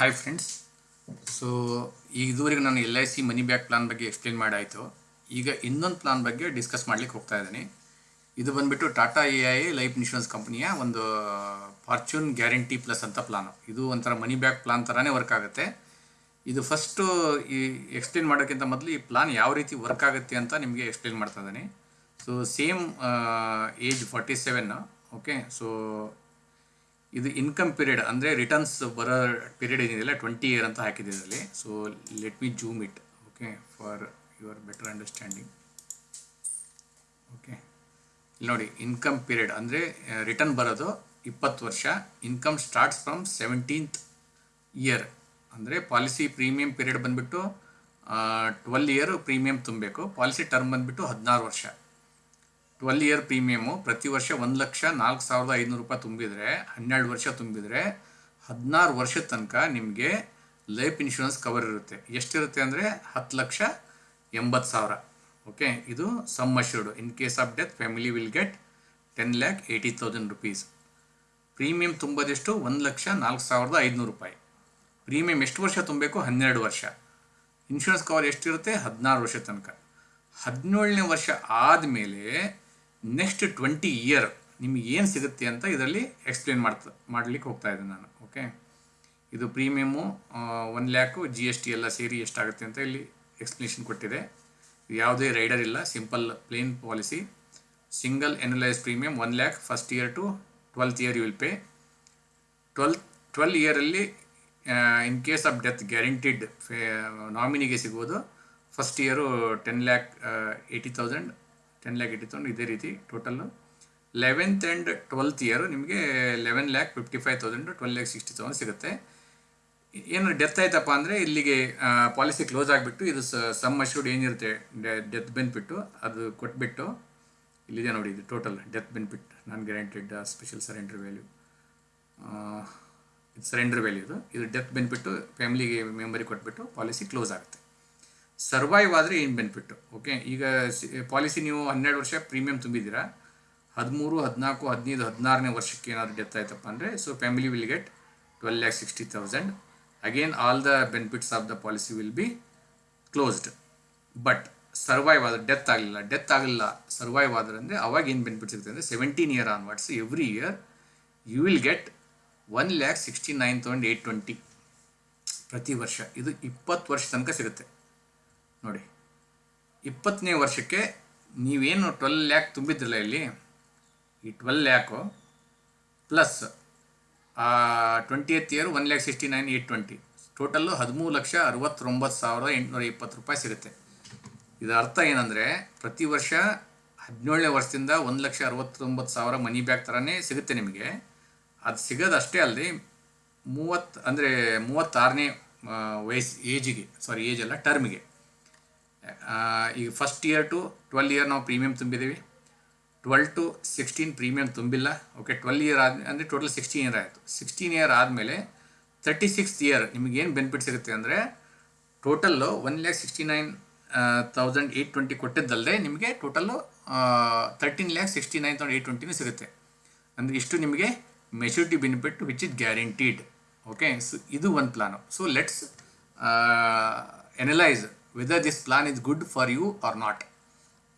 Hi friends so ಇದುವರೆಗೆ ನಾನು L I C money back plan ಬಗ್ಗೆ ಎಕ್ಸ್ಪ್ಲೇನ್ ಮಾಡಾಯಿತು. ಈಗ ಇನ್ನೊಂದು ಪ್ಲಾನ್ ಬಗ್ಗೆ ಡಿಸ್ಕಸ್ ಮಾಡ್ಲಿಕ್ಕೆ ಹೋಗ್ತಾ ಇದ್ದೀನಿ. ಇದು ಬಂದುಬಿಟ್ಟು Tata A I life insurance ಕಂಪ್ನಿಯ ಒಂದು ಫಾರ್ಚೂನ್ ಗ್ಯಾರಂಟಿ ಪ್ಲಸ್ ಅಂತ ಪ್ಲಾನು ಇದು ಒಂಥರ ಮನಿ ಬ್ಯಾಕ್ ಪ್ಲಾನ್ ಥರನೇ ವರ್ಕ್ ಆಗುತ್ತೆ. ಇದು ಫಸ್ಟು ಈ ಎಕ್ಸ್ಪ್ಲೇನ್ ಮಾಡೋಕ್ಕಿಂತ ಮೊದಲು ಈ ಪ್ಲಾನ್ ಯಾವ ರೀತಿ ವರ್ಕ್ ಆಗುತ್ತೆ ಅಂತ ನಿಮಗೆ ಎಕ್ಸ್ಪ್ಲೇನ್ ಮಾಡ್ತಾ ಇದ್ದೀನಿ. So same age forty seven okay so ಇದು ಇನ್ಕಮ್ ಪೀರಿಯಡ್ ಅಂದರೆ ರಿಟರ್ನ್ಸ್ ಬರೋ ಪೀರಿಯಡ್ ಏನಿದೆಯಲ್ಲ ಟ್ವೆಂಟಿ ಇಯರ್ ಅಂತ ಹಾಕಿದೆ ಇದರಲ್ಲಿ. So let me zoom it okay for your better understanding okay ಇಲ್ಲಿ ನೋಡಿ ಇನ್ಕಮ್ ಪೀರಿಯಡ್ ಅಂದರೆ ರಿಟರ್ನ್ ಬರೋದು ಇಪ್ಪತ್ತು ವರ್ಷ. Income starts from seventeenth year ಅಂದರೆ ಪಾಲಿಸಿ ಪ್ರೀಮಿಯಂ ಪೀರಿಯಡ್ ಬಂದುಬಿಟ್ಟು ಟ್ವೆಲ್ ಇಯರ್ ಪ್ರೀಮಿಯಂ ತುಂಬಬೇಕು. ಪಾಲಿಸಿ ಟರ್ಮ್ ಬಂದುಬಿಟ್ಟು ಹದಿನಾರು ವರ್ಷ. ಟ್ವೆಲ್ ಇಯರ್ ಪ್ರೀಮಿಯಮು ಪ್ರತಿ ವರ್ಷ ಒಂದು ಲಕ್ಷ ನಾಲ್ಕು ಸಾವಿರದ ಐನೂರು ರೂಪಾಯಿ ತುಂಬಿದರೆ, ಹನ್ನೆರಡು ವರ್ಷ ತುಂಬಿದರೆ ಹದಿನಾರು ವರ್ಷದ ತನಕ ನಿಮಗೆ ಲೈಫ್ ಇನ್ಶೂರೆನ್ಸ್ ಕವರ್ ಇರುತ್ತೆ. ಎಷ್ಟಿರುತ್ತೆ ಅಂದರೆ ಹತ್ತು ಲಕ್ಷ ಎಂಬತ್ತು ಸಾವಿರ. ಓಕೆ ಇದು sum assured in case of death family will get ten lakh eighty thousand rupees premium ತುಂಬೋದೆಷ್ಟು ಒಂದು ಲಕ್ಷ ನಾಲ್ಕು ಸಾವಿರದ ಐದುನೂರು ರೂಪಾಯಿ. ಪ್ರೀಮಿಯಂ ಎಷ್ಟು ವರ್ಷ ತುಂಬಬೇಕು ಹನ್ನೆರಡು ವರ್ಷ. ಇನ್ಶೂರೆನ್ಸ್ ಕವರ್ ಎಷ್ಟಿರುತ್ತೆ? ಹದಿನಾರು ವರ್ಷ ತನಕ. ಹದಿನೇಳನೇ ವರ್ಷ ಆದಮೇಲೆ ನೆಕ್ಸ್ಟ್ ಟ್ವೆಂಟಿ ಇಯರ್ ನಿಮಗೆ ಏನು ಸಿಗುತ್ತೆ ಅಂತ ಇದರಲ್ಲಿ ಎಕ್ಸ್ಪ್ಲೇನ್ ಮಾಡ್ತಾ, ಮಾಡಲಿಕ್ಕೆ ಹೋಗ್ತಾ ಇದ್ದೀನಿ ನಾನು ಓಕೆ ಇದು premium one lakh G S T ಎಲ್ಲ ಸೇರಿ ಎಷ್ಟಾಗುತ್ತೆ ಅಂತ ಇಲ್ಲಿ ಎಕ್ಸ್ಪ್ಲನೇಷನ್ ಕೊಟ್ಟಿದೆ. ಯಾವುದೇ ರೈಡರ್ ಇಲ್ಲ simple plain policy single annualise premium one lakh first year to twelfth year you will pay twelve twelve ಇಯರಲ್ಲಿ in case of death guaranteed ನಾಮಿನಿಗೆ ಸಿಗೋದು first year ten lakh eighty thousand ten lakh ಇಟ್ಟಿತ್ತು ಇದೇ ರೀತಿ total eleventh and twelfth year ನಿಮಗೆ eleven lakh fifty five thousand twelve lakh sixty thousand ಸಿಗುತ್ತೆ. ಏನು death ಆಯ್ತಪ್ಪ ಅಂದರೆ ಇಲ್ಲಿಗೆ ಪಾಲಿಸಿ ಕ್ಲೋಸ್ ಆಗಿಬಿಟ್ಟು ಇದು ಸಮ್ ಅಶ್ಯೂರ್ಡ್ ಏನಿರುತ್ತೆ ಡೆತ್ ಬೆನಿಫಿಟ್ಟು ಅದು ಕೊಟ್ಬಿಟ್ಟು ಇಲ್ಲಿದೆ ನೋಡಿ ಇದು total death benefit non guaranteed special surrender value ಇದು ಸರೆಂಡರ್ ವ್ಯಾಲ್ಯೂ ಇದು. ಇದು ಡೆತ್ ಬೆನಿಫಿಟ್ಟು ಫ್ಯಾಮಿಲಿಗೆ ಮೆಂಬರಿಗೆ ಕೊಟ್ಬಿಟ್ಟು ಪಾಲಿಸಿ ಕ್ಲೋಸ್ ಆಗುತ್ತೆ. ಸರ್ವೈವ್ ಆದರೆ ಏನು ಬೆನಿಫಿಟ್ಟು ಓಕೆ ಈಗ ಪಾಲಿಸಿ ನೀವು ಹನ್ನೆರಡು ವರ್ಷ ಪ್ರೀಮಿಯಂ ತುಂಬಿದ್ದೀರಾ? ಹದಿಮೂರು, ಹದಿನಾಲ್ಕು, ಹದಿನೈದು, ಹದಿನಾರನೇ ವರ್ಷಕ್ಕೆ ಏನಾದರೂ ಡೆತ್ ಆಯ್ತಪ್ಪ ಅಂದರೆ so family will get twelve lakh sixty thousand again all the benefits of the policy will be closed but survive ಆದರೆ ಡೆತ್ ಆಗಲಿಲ್ಲ. ಡೆತ್ ಆಗಲಿಲ್ಲ ಸರ್ವೈವ್ ಆದರೆ ಅಂದರೆ ಅವಾಗ ಏನು ಬೆನಿಫಿಟ್ ಸಿಗುತ್ತೆ ಅಂದರೆ seventeen year onwards every year you will get one lakh sixty nine thousand eight twenty ಪ್ರತಿ ವರ್ಷ. ಇದು ಇಪ್ಪತ್ತು ವರ್ಷ ತನಕ ಸಿಗುತ್ತೆ. ನೋಡಿ. ಇಪ್ಪತ್ತನೇ ವರ್ಷಕ್ಕೆ ನೀವೇನು ಟ್ವೆಲ್ ಲ್ಯಾಕ್ ತುಂಬಿದ್ರಲ್ಲ ಇಲ್ಲಿ? ಈ twelve lakh plus twenty eighth year one lakh sixty nine eight twenty total ಹದಿಮೂರು ಲಕ್ಷ ಅರವತ್ತೊಂಬತ್ತು ಸಾವಿರದ ಎಂಟುನೂರ ಇಪ್ಪತ್ತು ರೂಪಾಯಿ ಸಿಗುತ್ತೆ. ಇದರ ಅರ್ಥ ಏನಂದರೆ ಪ್ರತಿ ವರ್ಷ ಹದಿನೇಳನೇ ವರ್ಷದಿಂದ ಒಂದು ಲಕ್ಷ ಅರವತ್ತೊಂಬತ್ತು ಸಾವಿರ ಮನಿ ಬ್ಯಾಗ್ ಥರನೇ ಸಿಗುತ್ತೆ ನಿಮಗೆ. ಅದು ಸಿಗೋದಷ್ಟೇ ಅಲ್ಲದೆ ಮೂವತ್ತು, ಅಂದರೆ ಮೂವತ್ತಾರನೇ ವಯಸ್ಸು ಏಜಿಗೆ ಸಾರಿ ಏಜ್ ಅಲ್ಲ ಟರ್ಮಿಗೆ ಈಗ first year to twelve year ನಾವು ಪ್ರೀಮಿಯಂ ತುಂಬಿದ್ದೀವಿ ಟ್ವೆಲ್ ಟು ಸಿಕ್ಸ್ಟೀನ್ ಪ್ರೀಮಿಯಂ ತುಂಬಿಲ್ಲ. ಓಕೆ ಟ್ವೆಲ್ ಇಯರ್ ಆದ, ಅಂದರೆ ಟೋಟಲ್ ಸಿಕ್ಸ್ಟೀನ್ ಇಯರ್ ಆಯಿತು. ಸಿಕ್ಸ್ಟೀನ್ ಇಯರ್ ಆದಮೇಲೆ ತರ್ಟಿ ಸಿಕ್ಸ್ ಇಯರ್ ನಿಮಗೇನು ಬೆನಿಫಿಟ್ ಸಿಗುತ್ತೆ ಅಂದರೆ total one lakh sixty nine thousand eight twenty ಕೊಟ್ಟಿದ್ದಲ್ಲದೆ ನಿಮಗೆ total thirteen lakh sixty nine thousand eight ಟ್ವೆಂಟಿನೂ ಸಿಗುತ್ತೆ. ಅಂದರೆ ಇಷ್ಟು ನಿಮಗೆ maturity benefit which is guaranteed okay so ಇದು ಒಂದು plan so let's analyse whether this plan is good for you or not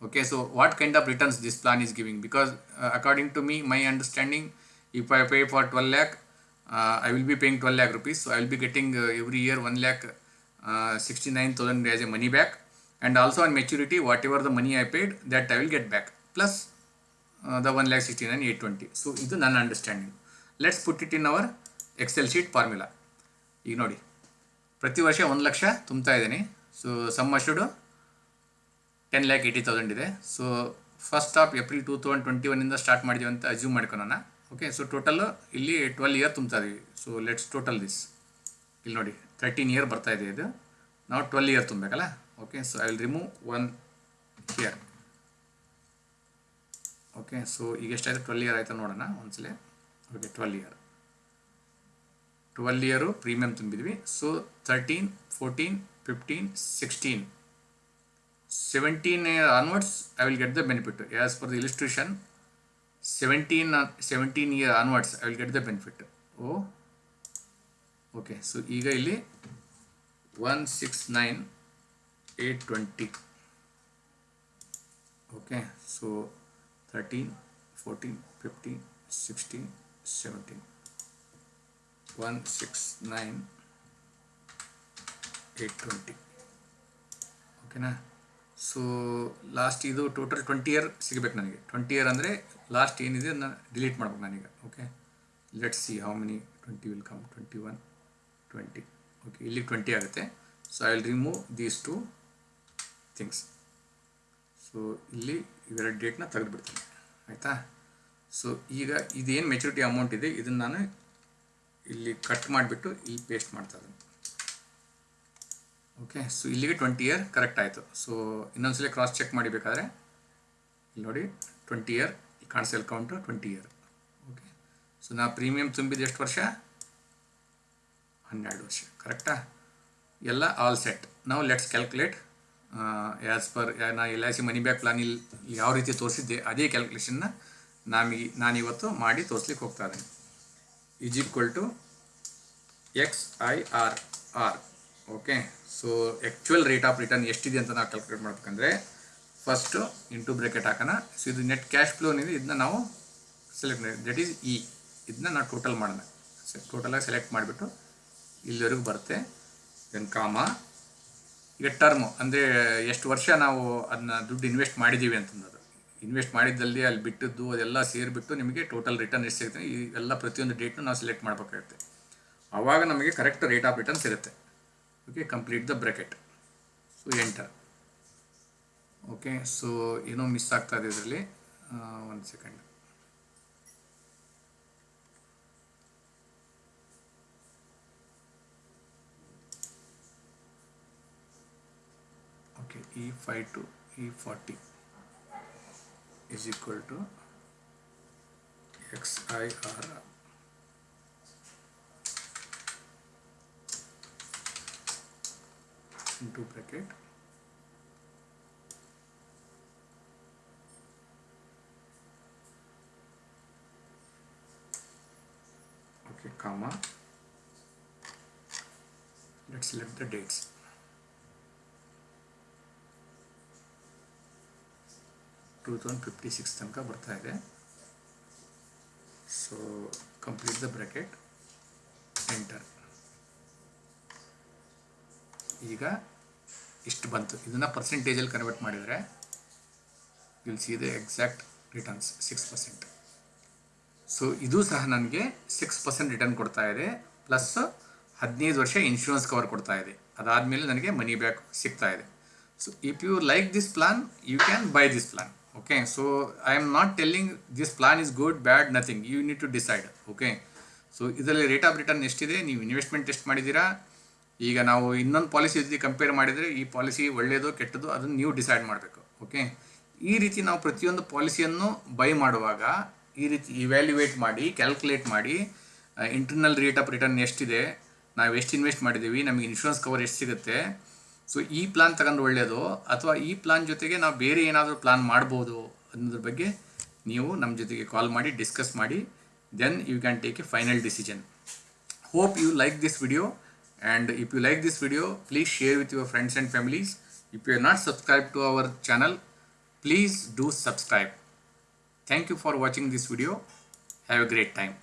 okay so what kind of returns this plan is giving because uh, according to me my understanding if i pay for 12 lakh uh, i will be paying 12 lakh rupees so i will be getting uh, every year 1 lakh uh, 69000 as a money back and also on maturity whatever the money i paid that i will get back plus uh, the 1 lakh 69 820 so ಇದು ನನ್ನ understanding let's put it in our Excel sheet formula ಈಗ ನೋಡಿ ಪ್ರತಿ ವರ್ಷ ಒಂದು ಲಕ್ಷ ತುಂಬ್ತಾ ಇದ್ದೀನಿ so sum assured ten lakh eighty thousand ಇದೆ. So first of April two thousand twenty ಒನ್ನಿಂದ start ಮಾಡಿದ್ದೀವಿ ಅಂತ ಅಸ್ಯೂಮ್ ಮಾಡ್ಕೊಳೋಣ. ಓಕೆ ಸೊ ಟೋಟಲ್ಲು ಇಲ್ಲಿ ಟ್ವೆಲ್ ಇಯರ್ ತುಂಬ್ತಾ ಇದೀವಿ. ಸೊ ಲೆಟ್ಸ್ ಟೋಟಲ್ ದಿಸ್ ಇಲ್ಲಿ ನೋಡಿ ತರ್ಟೀನ್ ಇಯರ್ ಬರ್ತಾ ಇದೆ ಇದು. ನಾವು twelve year ತುಂಬಬೇಕಲ್ಲ? Okay so I will remove one year okay so ಈಗ ಎಷ್ಟಾಯಿತು? ಟ್ವೆಲ್ ಇಯರ್ ಆಯಿತು ನೋಡೋಣ ಒಂದ್ಸಲ. Okay twelve year twelve year premium ತುಂಬಿದ್ವಿ so thirteen fourteen fifteen sixteen 17 year onwards I will get the benefit as per the illustration 17 uh, 17 year onwards I will get the benefit oh okay so ಈಗ ಇಲ್ಲಿ one six nine eight twenty okay so thirteen fourteen fifteen sixteen seventeen one six nine eight twenty. ಓಕೆನಾ? So last ಇದು total twenty year ಸಿಗಬೇಕು ನನಗೆ. Twenty year ಅಂದರೆ last ಏನಿದೆ ಅದನ್ನ delete ಮಾಡ್ಬೇಕು ನಾನೀಗ okay let see how many twenty will come twenty one twenty okay ಇಲ್ಲಿ ಟ್ವೆಂಟಿ ಆಗುತ್ತೆ. So I will remove these two things so ಇಲ್ಲಿ ಇವೆರಡು ಡೇಟ್ನ ತೆಗೆದುಬಿಡ್ತೀನಿ. ಆಯಿತಾ? ಸೊ ಈಗ ಇದೇನು ಮೆಚುರಿಟಿ ಅಮೌಂಟ್ ಇದೆ, ಇದನ್ನು ನಾನು ಇಲ್ಲಿ ಕಟ್ ಮಾಡಿಬಿಟ್ಟು ಇಲ್ಲಿ ಪೇಸ್ಟ್ ಮಾಡ್ತಾ ಓಕೆ ಸೊ ಇಲ್ಲಿಗೆ ಟ್ವೆಂಟಿ ಇಯರ್ ಕರೆಕ್ಟ್ ಆಯಿತು. ಸೊ ಇನ್ನೊಂದ್ಸಲ ಕ್ರಾಸ್ ಚೆಕ್ ಮಾಡಿಬೇಕಾದ್ರೆ ಇಲ್ಲಿ ನೋಡಿ ಟ್ವೆಂಟಿ ಇಯರ್ ಈ ಕಾಣಿಸಲ್ count twenty year okay so ನಾ ಪ್ರೀಮಿಯಂ ತುಂಬಿದ ಎಷ್ಟು ವರ್ಷ? ಹನ್ನೆರಡು ವರ್ಷ. ಕರೆಕ್ಟಾ ಎಲ್ಲ ಆಲ್ ಸೆಟ್ ನಾವು ಲೆಟ್ಸ್ ಕ್ಯಾಲ್ಕುಲೇಟ್ ಆ್ಯಸ್ ಪರ್ ನಾ L I C money back plan ಇಲ್ಲಿ ಯಾವ ರೀತಿ ತೋರಿಸಿದ್ದೆ, ಅದೇ ಕ್ಯಾಲ್ಕುಲೇಷನ್ನ ನಮಗೆ ನಾನಿವತ್ತು ಮಾಡಿ ತೋರಿಸ್ಲಿಕ್ಕೆ ಹೋಗ್ತಾ ಇದ್ದೀನಿ. To X I R R okay so actual rate of return ಎಷ್ಟಿದೆ ಅಂತ ನಾವು ಕ್ಯಾಲ್ಕುಲೇಟ್ ಮಾಡ್ಬೇಕಂದ್ರೆ ಫಸ್ಟು ಇಂಟು ಬ್ರೇಕೆಟ್ ಹಾಕೋಣ. ಸೊ ಇದು ನೆಟ್ ಕ್ಯಾಶ್ ಫ್ಲೋ ಏನಿದೆ, ಇದನ್ನ ನಾವು ಸೆಲೆಕ್ಟ್ ಮಾಡಿ. ದಟ್ ಈಸ್ ಇ ಇದನ್ನ ನಾವು ಟೋಟಲ್ ಮಾಡೋಣ. ಟೋಟಲಾಗಿ ಸೆಲೆಕ್ಟ್ ಮಾಡಿಬಿಟ್ಟು ಇಲ್ಲಿವರೆಗೂ ಬರುತ್ತೆ. ದೆನ್ ಕಾಮ ಈಗ ಟರ್ಮು ಅಂದರೆ ಎಷ್ಟು ವರ್ಷ ನಾವು ಅದನ್ನ ದುಡ್ಡು ಇನ್ವೆಸ್ಟ್ ಮಾಡಿದ್ದೀವಿ ಅಂತಂದದು ಇನ್ವೆಸ್ಟ್ ಮಾಡಿದ್ದಲ್ಲಿ ಅಲ್ಲಿ ಬಿಟ್ಟದ್ದು ಅದೆಲ್ಲ ಸೇರಿಬಿಟ್ಟು ನಿಮಗೆ ಟೋಟಲ್ ರಿಟರ್ನ್ ಎಷ್ಟು ಸಿಗುತ್ತೆ? ಈ ಎಲ್ಲ ಪ್ರತಿಯೊಂದು ಡೇಟ್ನು ನಾವು ಸೆಲೆಕ್ಟ್ ಮಾಡಬೇಕಾಗುತ್ತೆ. ಆವಾಗ ನಮಗೆ ಕರೆಕ್ಟ್ ರೇಟ್ ಆಫ್ ರಿಟರ್ನ್ ಸಿಗುತ್ತೆ. Okay complete the bracket so enter okay so ಏನೋ ಮಿಸ್ ಆಗ್ತಾ ಇದೆ ಇದರಲ್ಲಿ. ಒಂದು second okay E five to E forty is equal to xir into bracket. Okay comma. Let's select the dates two thousand fifty six ತನಕ ಬರ್ತಾ ಇದೆ. So complete the bracket enter ಈಗ ಇಷ್ಟು ಬಂತು. ಇದನ್ನು ಪರ್ಸೆಂಟೇಜಲ್ಲಿ ಕನ್ವರ್ಟ್ ಮಾಡಿದರೆ will see the exact returns six percent so ಇದು ಸಹ ನನಗೆ ಸಿಕ್ಸ್ ಪರ್ಸೆಂಟ್ ರಿಟರ್ನ್ ಕೊಡ್ತಾ ಇದೆ. ಪ್ಲಸ್ ಹದಿನೈದು ವರ್ಷ ಇನ್ಶೂರೆನ್ಸ್ ಕವರ್ ಕೊಡ್ತಾ ಇದೆ. ಅದಾದಮೇಲೆ ನನಗೆ ಮನಿ ಬ್ಯಾಕ್ ಸಿಗ್ತಾ ಇದೆ. So if you like this plan you can buy this plan okay so I am not telling this plan is good, bad, nothing. You need to decide, okay? So ಇದರಲ್ಲಿ rate of return ಎಷ್ಟಿದೆ? ನೀವು investment ಎಷ್ಟು ಮಾಡಿದ್ದೀರಾ? ಈಗ ನಾವು ಇನ್ನೊಂದು policy ಜೊತೆ compare ಮಾಡಿದರೆ ಈ ಪಾಲಿಸಿ ಒಳ್ಳೆಯದು ಕೆಟ್ಟದ್ದು ಅದನ್ನು ನೀವು ಡಿಸೈಡ್ ಮಾಡಬೇಕು ಓಕೆ ಈ ರೀತಿ ನಾವು ಪ್ರತಿಯೊಂದು ಪಾಲಿಸಿಯನ್ನು ಬೈ ಮಾಡುವಾಗ ಈ ರೀತಿ ಇವ್ಯಾಲ್ಯುವೇಟ್ ಮಾಡಿ ಕ್ಯಾಲ್ಕುಲೇಟ್ ಮಾಡಿ ಇಂಟರ್ನಲ್ ರೇಟ್ ಆಫ್ ರಿಟರ್ನ್ ಎಷ್ಟಿದೆ? ನಾವು ಎಷ್ಟು ಇನ್ವೆಸ್ಟ್ ಮಾಡಿದ್ದೀವಿ? ನಮಗೆ ಇನ್ಶೂರೆನ್ಸ್ ಕವರ್ ಎಷ್ಟು ಸಿಗುತ್ತೆ? ಸೊ ಈ ಪ್ಲಾನ್ ತಗೊಂಡು ಒಳ್ಳೆಯದು ಅಥವಾ ಈ ಪ್ಲಾನ್ ಜೊತೆಗೆ ನಾವು ಬೇರೆ ಏನಾದರೂ ಪ್ಲಾನ್ ಮಾಡ್ಬೋದು ಅನ್ನೋದ್ರ ಬಗ್ಗೆ ನೀವು ನಮ್ಮ ಜೊತೆಗೆ ಕಾಲ್ ಮಾಡಿ ಡಿಸ್ಕಸ್ ಮಾಡಿ then you can take a final decision hope you like this video and if you like this video please share with your friends and families if you are not subscribe to our channel please do subscribe thank you for watching this video have a great time